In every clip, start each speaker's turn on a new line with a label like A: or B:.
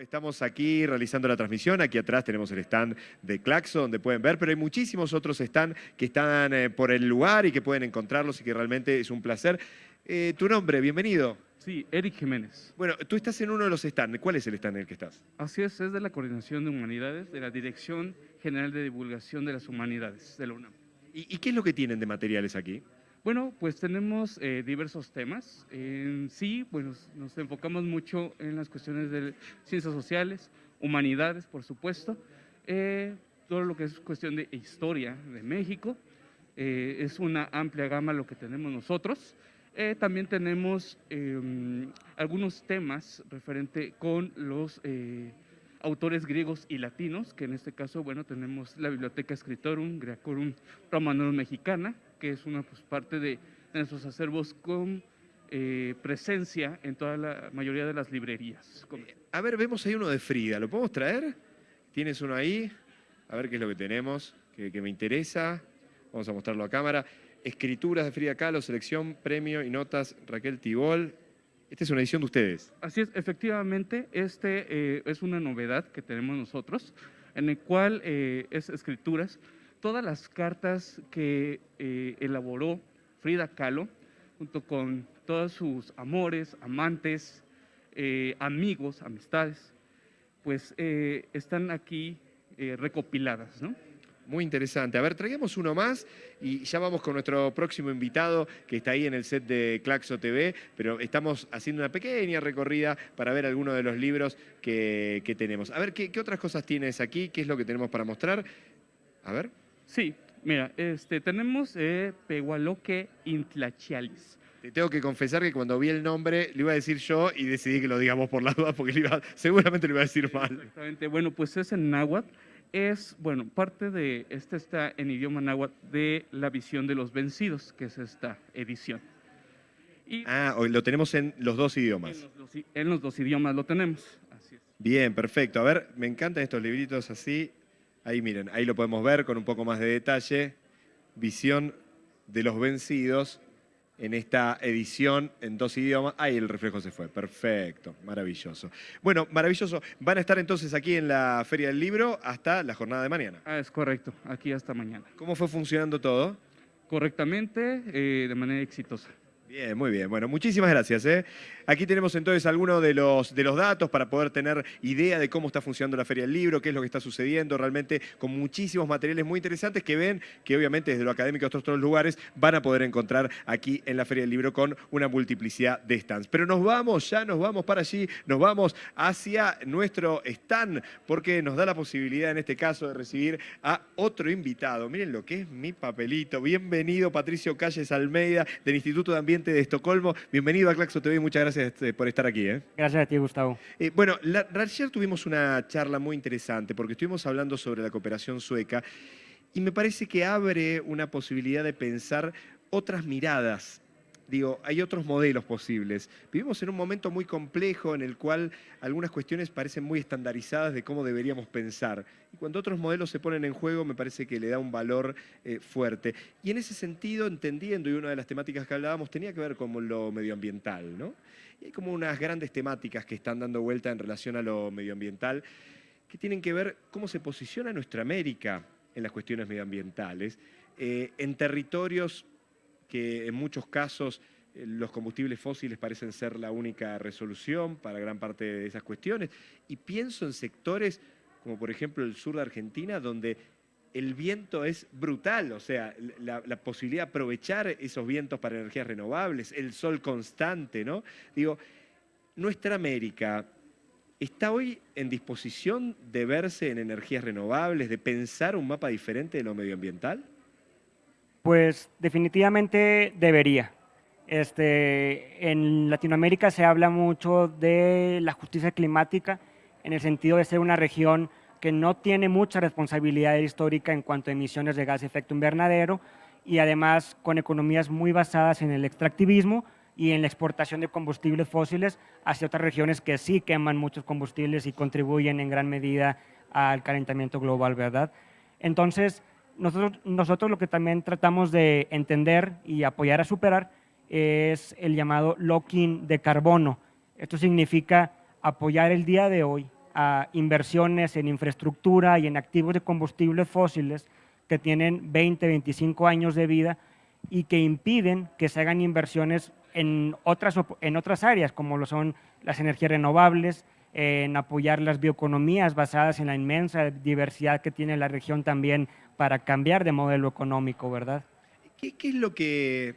A: Estamos aquí realizando la transmisión, aquí atrás tenemos el stand de Claxo donde pueden ver, pero hay muchísimos otros stands que están eh, por el lugar y que pueden encontrarlos y que realmente es un placer. Eh, tu nombre, bienvenido.
B: Sí, Eric Jiménez.
A: Bueno, tú estás en uno de los stands. ¿Cuál es el stand en el que estás?
B: Así es, es de la Coordinación de Humanidades, de la Dirección General de Divulgación de las Humanidades de la UNAM.
A: ¿Y, y qué es lo que tienen de materiales aquí?
B: Bueno, pues tenemos eh, diversos temas. En sí, bueno, nos enfocamos mucho en las cuestiones de ciencias sociales, humanidades, por supuesto, eh, todo lo que es cuestión de historia de México. Eh, es una amplia gama lo que tenemos nosotros. también tenemos em, algunos temas referente con los autores griegos y latinos, que en este caso, bueno, tenemos la Biblioteca Scriptorum, Grecorum Romanorum Mexicana, que es una pues, parte de, nuestros acervos con eh, presencia en toda la mayoría de las librerías.
A: A ver, vemos ahí uno de Frida, ¿lo podemos traer? ¿Tienes uno ahí? A ver qué es lo que tenemos, que, me interesa. Vamos a mostrarlo a cámara. Escrituras de Frida Kahlo, selección, premio y notas Raquel Tibol. Esta es una edición de ustedes.
B: Así es, efectivamente, este eh, es una novedad que tenemos nosotros, en el cual eh, es escrituras, todas las cartas que eh, elaboró Frida Kahlo, junto con todos sus amores, amantes, amigos, amistades, pues están aquí recopiladas.
A: Muy interesante. A ver, traigamos uno más y ya vamos con nuestro próximo invitado que está ahí en el set de Claxo TV, pero estamos haciendo una pequeña recorrida para ver algunos de los libros que, tenemos. A ver, ¿qué, otras cosas tienes aquí? ¿Qué es lo que tenemos para mostrar? A ver.
B: Sí, mira, este, tenemos eh, Pehualoque Intlachialis.
A: Te tengo que confesar que cuando vi el nombre lo iba a decir yo y decidí que lo digamos por la duda porque seguramente lo iba a decir mal.
B: Exactamente, bueno, pues es en náhuatl es, bueno, parte de, este está en idioma náhuatl, de la visión de los vencidos, que es esta edición.
A: ah, hoy lo tenemos en los dos idiomas.
B: En los dos, idiomas lo tenemos,
A: Bien, perfecto. A ver, me encantan estos libritos así. Ahí miren, ahí lo podemos ver con un poco más de detalle. Visión de los vencidos en esta edición en dos idiomas. Ahí el reflejo se fue, perfecto, maravilloso. Bueno, maravilloso. Van a estar entonces aquí en la Feria del Libro hasta la jornada de mañana.
B: Ah, es correcto, aquí hasta mañana.
A: ¿Cómo fue funcionando todo?
B: Correctamente, eh, de manera exitosa.
A: Bien, muy bien. Bueno, muchísimas gracias. ¿eh? Aquí tenemos entonces algunos de los, de los datos para poder tener idea de cómo está funcionando la Feria del Libro, qué es lo que está sucediendo, realmente con muchísimos materiales muy interesantes que ven que obviamente desde lo académico de otros lugares van a poder encontrar aquí en la Feria del Libro con una multiplicidad de stands. Pero nos vamos, ya nos vamos para allí, nos vamos hacia nuestro stand porque nos da la posibilidad en este caso de recibir a otro invitado. Miren lo que es mi papelito. Bienvenido Patricio Calles Almeida del Instituto de Ambiente de Estocolmo. Bienvenido a Claxo TV, muchas gracias este, por estar aquí. ¿eh?
C: Gracias a ti, Gustavo.
A: Eh, bueno, ayer tuvimos una charla muy interesante porque estuvimos hablando sobre la cooperación sueca y me parece que abre una posibilidad de pensar otras miradas digo, hay otros modelos posibles. Vivimos en un momento muy complejo en el cual algunas cuestiones parecen muy estandarizadas de cómo deberíamos pensar. Y cuando otros modelos se ponen en juego, me parece que le da un valor eh, fuerte. Y en ese sentido, entendiendo, y una de las temáticas que hablábamos tenía que ver con lo medioambiental, ¿no? Y hay como unas grandes temáticas que están dando vuelta en relación a lo medioambiental, que tienen que ver cómo se posiciona nuestra América en las cuestiones medioambientales, eh, en territorios que en muchos casos eh, los combustibles fósiles parecen ser la única resolución para gran parte de esas cuestiones. Y pienso en sectores como por ejemplo el sur de Argentina, donde el viento es brutal, o sea, la, posibilidad de aprovechar esos vientos para energías renovables, el sol constante, ¿no? Digo, nuestra América está hoy en disposición de verse en energías renovables, de pensar un mapa diferente de lo medioambiental?
C: Pues definitivamente debería. Este, en Latinoamérica se habla mucho de la justicia climática en el sentido de ser una región que no tiene mucha responsabilidad histórica en cuanto a emisiones de gas de efecto invernadero y además con economías muy basadas en el extractivismo y en la exportación de combustibles fósiles hacia otras regiones que sí queman muchos combustibles y contribuyen en gran medida al calentamiento global, ¿verdad? Entonces, nosotros, nosotros lo que también tratamos de entender y apoyar a superar es el llamado locking de carbono. Esto significa apoyar el día de hoy a inversiones en infraestructura y en activos de combustibles fósiles que tienen 20, 25 años de vida y que impiden que se hagan inversiones en otras, en otras áreas, como lo son las energías renovables, en apoyar las bioeconomías basadas en la inmensa diversidad que tiene la región también para cambiar de modelo económico, ¿verdad?
A: ¿Qué, es lo que,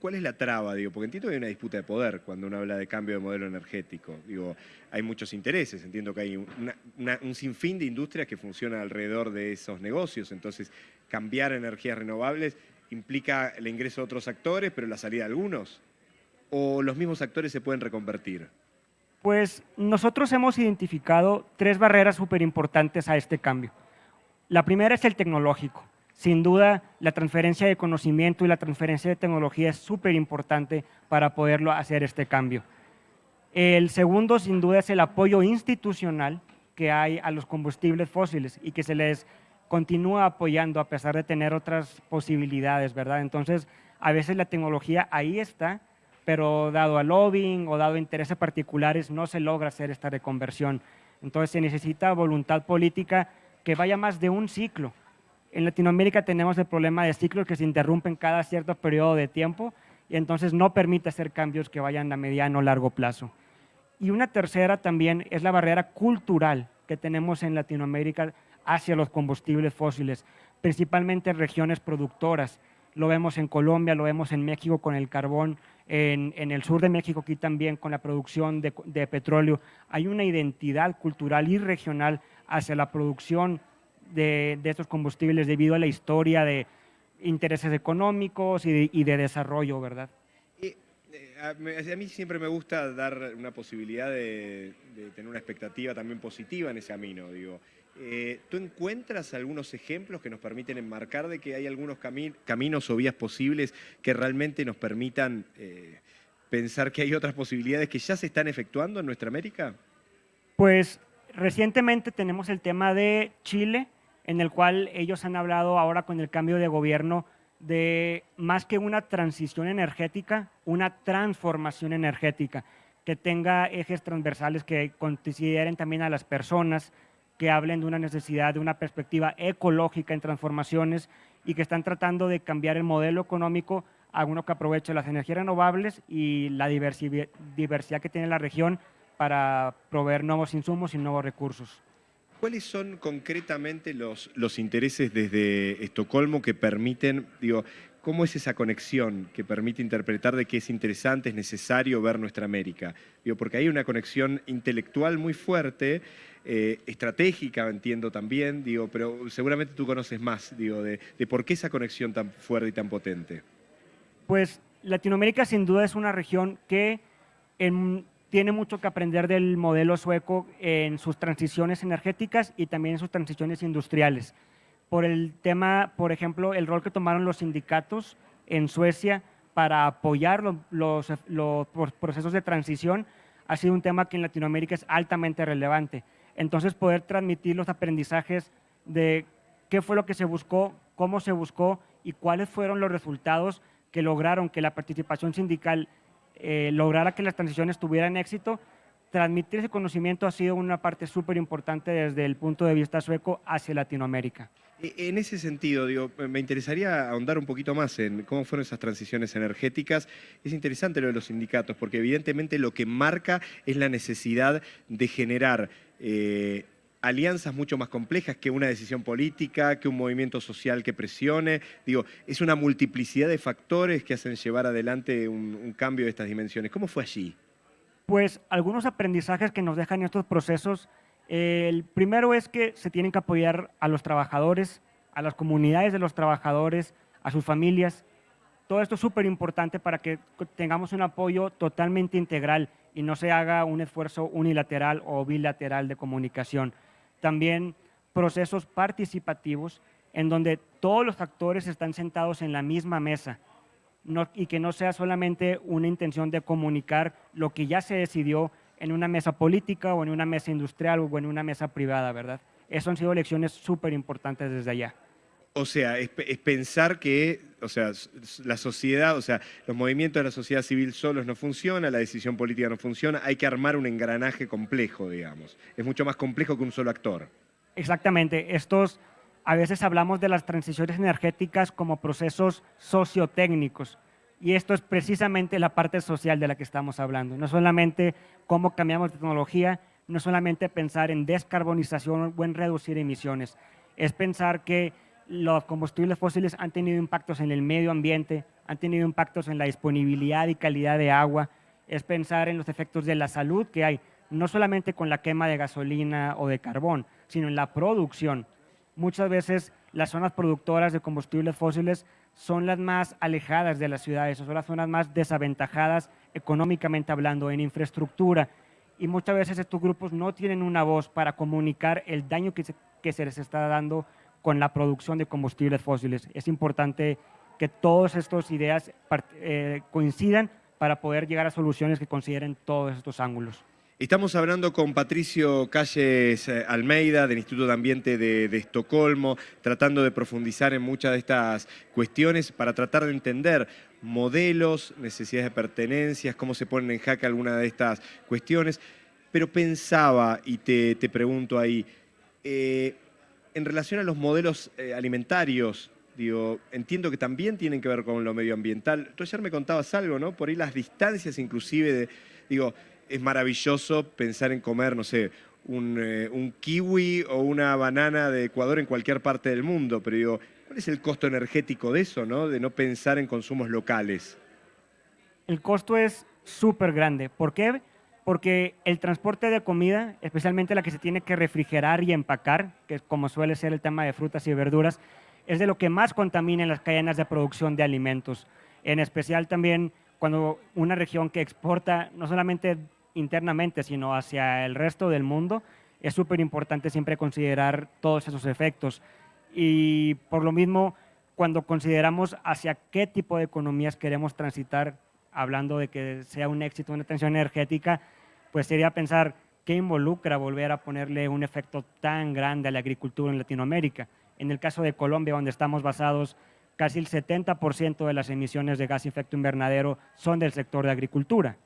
A: ¿Cuál es la traba? Digo, porque entiendo que hay una disputa de poder cuando uno habla de cambio de modelo energético. Digo, hay muchos intereses, entiendo que hay un sinfín de industrias que funcionan alrededor de esos negocios, entonces cambiar energías renovables implica el ingreso de otros actores, pero la salida de algunos. ¿O los mismos actores se pueden reconvertir?
C: Pues nosotros hemos identificado tres barreras súper importantes a este cambio. La primera es el tecnológico. Sin duda, la transferencia de conocimiento y la transferencia de tecnología es súper importante para poderlo hacer este cambio. El segundo, sin duda, es el apoyo institucional que hay a los combustibles fósiles y que se les continúa apoyando a pesar de tener otras posibilidades, ¿verdad? Entonces, a veces la tecnología ahí está, pero dado al lobbying o dado intereses particulares no se logra hacer esta reconversión. Entonces se necesita voluntad política que vaya más de un ciclo. En Latinoamérica tenemos el problema de ciclos que se interrumpen cada cierto periodo de tiempo y entonces no permite hacer cambios que vayan a mediano o largo plazo. Y una tercera también es la barrera cultural que tenemos en Latinoamérica hacia los combustibles fósiles, principalmente en regiones productoras. Lo vemos en Colombia, lo vemos en México con el carbón, en, el sur de México aquí también con la producción de, petróleo. Hay una identidad cultural y regional hacia la producción de, estos combustibles debido a la historia de intereses económicos y de, desarrollo, ¿verdad?
A: Eh, a, mí siempre me gusta dar una posibilidad de, de, tener una expectativa también positiva en ese camino, digo. Eh, ¿Tú encuentras algunos ejemplos que nos permiten enmarcar de que hay algunos caminos o vías posibles que realmente nos permitan eh, pensar que hay otras posibilidades que ya se están efectuando en nuestra América?
C: Pues recientemente tenemos el tema de Chile, en el cual ellos han hablado ahora con el cambio de gobierno de más que una transición energética, una transformación energética, que tenga ejes transversales que consideren también a las personas, que hablen de una necesidad, de una perspectiva ecológica en transformaciones y que están tratando de cambiar el modelo económico a uno que aproveche las energías renovables y la diversidad que tiene la región para proveer nuevos insumos y nuevos recursos.
A: ¿Cuáles son concretamente los, los intereses desde Estocolmo que permiten, digo, cómo es esa conexión que permite interpretar de que es interesante, es necesario ver nuestra América? Digo, porque hay una conexión intelectual muy fuerte eh, estratégica, entiendo también, digo, pero seguramente tú conoces más, digo, de, por qué esa conexión tan fuerte y tan potente.
C: Pues Latinoamérica sin duda es una región que tiene mucho que aprender del modelo sueco en sus transiciones energéticas y también en sus transiciones industriales. Por el tema, por ejemplo, el rol que tomaron los sindicatos en Suecia para apoyar los, procesos de transición ha sido un tema que en Latinoamérica es altamente relevante. Entonces poder transmitir los aprendizajes de qué fue lo que se buscó, cómo se buscó y cuáles fueron los resultados que lograron que la participación sindical eh, lograra que las transiciones tuvieran éxito, transmitir ese conocimiento ha sido una parte súper importante desde el punto de vista sueco hacia Latinoamérica.
A: En ese sentido, me interesaría ahondar un poquito más en cómo fueron esas transiciones energéticas. Es interesante lo de los sindicatos, porque evidentemente lo que marca es la necesidad de generar eh, alianzas mucho más complejas que una decisión política, que un movimiento social que presione. Digo, es una multiplicidad de factores que hacen llevar adelante un, cambio de estas dimensiones. ¿Cómo fue allí?
C: Pues algunos aprendizajes que nos dejan estos procesos. el primero es que se tienen que apoyar a los trabajadores, a las comunidades de los trabajadores, a sus familias. Todo esto es súper importante para que tengamos un apoyo totalmente integral y no se haga un esfuerzo unilateral o bilateral de comunicación. También procesos participativos en donde todos los actores están sentados en la misma mesa y que no sea solamente una intención de comunicar lo que ya se decidió en una mesa política o en una mesa industrial o en una mesa privada, ¿verdad? Eso han sido lecciones súper importantes desde allá.
A: O sea, es, pensar que, o sea, la sociedad, o sea, los movimientos de la sociedad civil solos no funcionan, la decisión política no funciona, hay que armar un engranaje complejo, digamos. Es mucho más complejo que un solo actor.
C: Exactamente. Estos, a veces hablamos de las transiciones energéticas como procesos sociotécnicos. Y esto es precisamente la parte social de la que estamos hablando. No solamente cómo cambiamos tecnología, no solamente pensar en descarbonización o en reducir emisiones, es pensar que los combustibles fósiles han tenido impactos en el medio ambiente, han tenido impactos en la disponibilidad y calidad de agua, es pensar en los efectos de la salud que hay, no solamente con la quema de gasolina o de carbón, sino en la producción. Muchas veces las zonas productoras de combustibles fósiles son las más alejadas de las ciudades, son las zonas más desaventajadas económicamente hablando, en infraestructura. Y muchas veces estos grupos no tienen una voz para comunicar el daño que se, que se les está dando con la producción de combustibles fósiles. Es importante que todas estas ideas eh, coincidan para poder llegar a soluciones que consideren todos estos ángulos.
A: Estamos hablando con Patricio Calles eh, Almeida del Instituto de Ambiente de, Estocolmo, tratando de profundizar en muchas de estas cuestiones para tratar de entender modelos, necesidades de pertenencias, cómo se ponen en jaque algunas de estas cuestiones. Pero pensaba, y te, pregunto ahí, eh, en relación a los modelos eh, alimentarios, digo, entiendo que también tienen que ver con lo medioambiental. Tú ayer me contabas algo, ¿no? Por ahí las distancias inclusive de, digo, es maravilloso pensar en comer, no sé, eh, un, kiwi o una banana de Ecuador en cualquier parte del mundo, pero digo, ¿cuál es el costo energético de eso, no? de no pensar en consumos locales?
C: El costo es súper grande. ¿Por qué? Porque el transporte de comida, especialmente la que se tiene que refrigerar y empacar, que como suele ser el tema de frutas y verduras, es de lo que más contamina en las cadenas de producción de alimentos. En especial también cuando una región que exporta no solamente internamente, sino hacia el resto del mundo, es súper importante siempre considerar todos esos efectos. Y por lo mismo, cuando consideramos hacia qué tipo de economías queremos transitar, hablando de que sea un éxito una tensión energética, pues sería pensar qué involucra volver a ponerle un efecto tan grande a la agricultura en Latinoamérica. En el caso de Colombia, donde estamos basados, casi el 70% de las emisiones de gas efecto invernadero son del sector de agricultura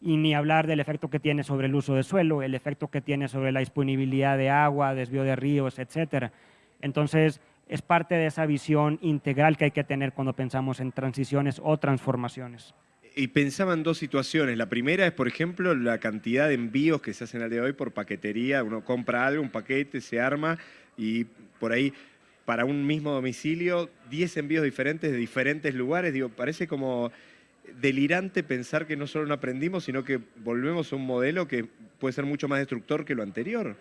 C: y ni hablar del efecto que tiene sobre el uso de suelo, el efecto que tiene sobre la disponibilidad de agua, desvío de ríos, etcétera. Entonces, es parte de esa visión integral que hay que tener cuando pensamos en transiciones o transformaciones.
A: Y pensaba en dos situaciones. La primera es, por ejemplo, la cantidad de envíos que se hacen al día de hoy por paquetería. Uno compra algo, un paquete, se arma y por ahí para un mismo domicilio, 10 envíos diferentes de diferentes lugares. Digo, parece como delirante pensar que no solo no aprendimos, sino que volvemos a un modelo que puede ser mucho más destructor que lo anterior.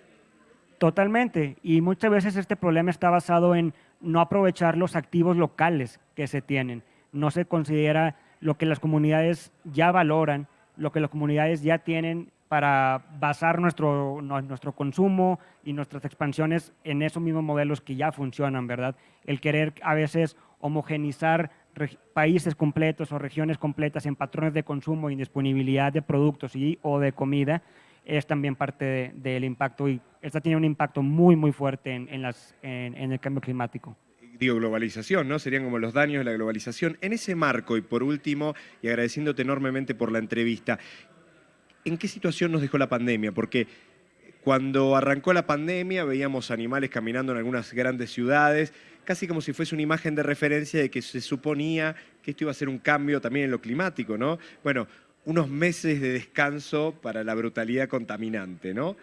C: Totalmente. Y muchas veces este problema está basado en no aprovechar los activos locales que se tienen. No se considera lo que las comunidades ya valoran, lo que las comunidades ya tienen para basar nuestro, nuestro consumo y nuestras expansiones en esos mismos modelos que ya funcionan, ¿verdad? El querer a veces homogenizar países completos o regiones completas en patrones de consumo y disponibilidad de productos y, o de comida es también parte del impacto y esta tiene un impacto muy, muy fuerte en, las, en, el cambio climático
A: digo, globalización, ¿no? Serían como los daños de la globalización. En ese marco, y por último, y agradeciéndote enormemente por la entrevista, ¿en qué situación nos dejó la pandemia? Porque cuando arrancó la pandemia veíamos animales caminando en algunas grandes ciudades, casi como si fuese una imagen de referencia de que se suponía que esto iba a ser un cambio también en lo climático, ¿no? Bueno, unos meses de descanso para la brutalidad contaminante, ¿no?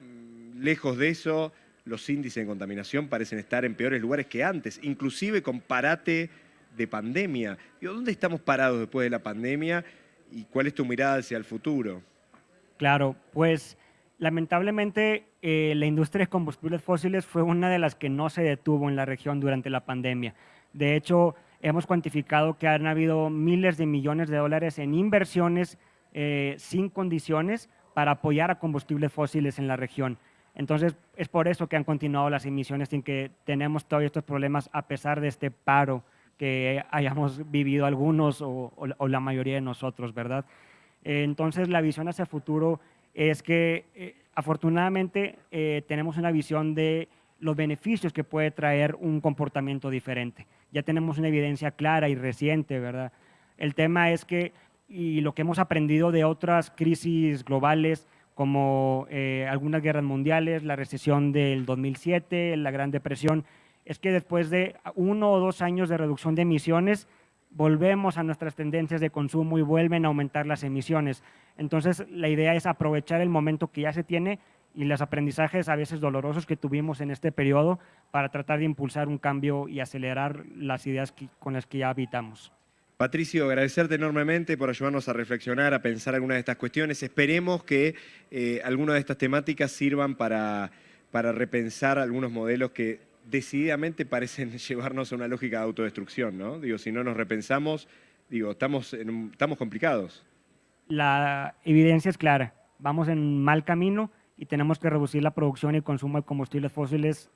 A: Mm, lejos de eso, los índices de contaminación parecen estar en peores lugares que antes, inclusive con parate de pandemia. ¿Dónde estamos parados después de la pandemia y cuál es tu mirada hacia el futuro?
C: Claro, pues Lamentablemente, eh, la industria de combustibles fósiles fue una de las que no se detuvo en la región durante la pandemia. De hecho, hemos cuantificado que han habido miles de millones de dólares en inversiones eh, sin condiciones para apoyar a combustibles fósiles en la región. Entonces, es por eso que han continuado las emisiones sin que tenemos todavía estos problemas a pesar de este paro que hayamos vivido algunos o, o la mayoría de nosotros, ¿verdad? Entonces, la visión hacia el futuro es que eh, afortunadamente eh, tenemos una visión de los beneficios que puede traer un comportamiento diferente. Ya tenemos una evidencia clara y reciente, ¿verdad? El tema es que, y lo que hemos aprendido de otras crisis globales, como eh, algunas guerras mundiales, la recesión del 2007, la Gran Depresión, es que después de uno o dos años de reducción de emisiones, volvemos a nuestras tendencias de consumo y vuelven a aumentar las emisiones. Entonces, la idea es aprovechar el momento que ya se tiene y los aprendizajes a veces dolorosos que tuvimos en este periodo para tratar de impulsar un cambio y acelerar las ideas con las que ya habitamos.
A: Patricio, agradecerte enormemente por ayudarnos a reflexionar, a pensar algunas de estas cuestiones. Esperemos que eh, algunas de estas temáticas sirvan para, para repensar algunos modelos que decididamente parecen llevarnos a una lógica de autodestrucción, ¿no? Digo, si no nos repensamos, digo, estamos, en estamos complicados.
C: La evidencia es clara, vamos en mal camino y tenemos que reducir la producción y consumo de combustibles fósiles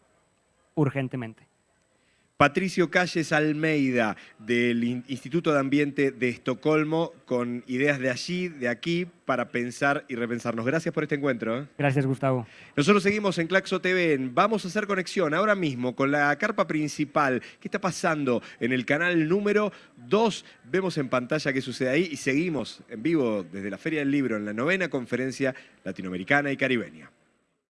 C: urgentemente.
A: Patricio Calles Almeida, del Instituto de Ambiente de Estocolmo, con ideas de allí, de aquí, para pensar y repensarnos. Gracias por este encuentro. ¿eh?
C: Gracias, Gustavo.
A: Nosotros seguimos en Claxo TV. Vamos a hacer conexión ahora mismo con la carpa principal. ¿Qué está pasando en el canal número 2? Vemos en pantalla qué sucede ahí y seguimos en vivo desde la Feria del Libro en la novena conferencia latinoamericana y caribeña.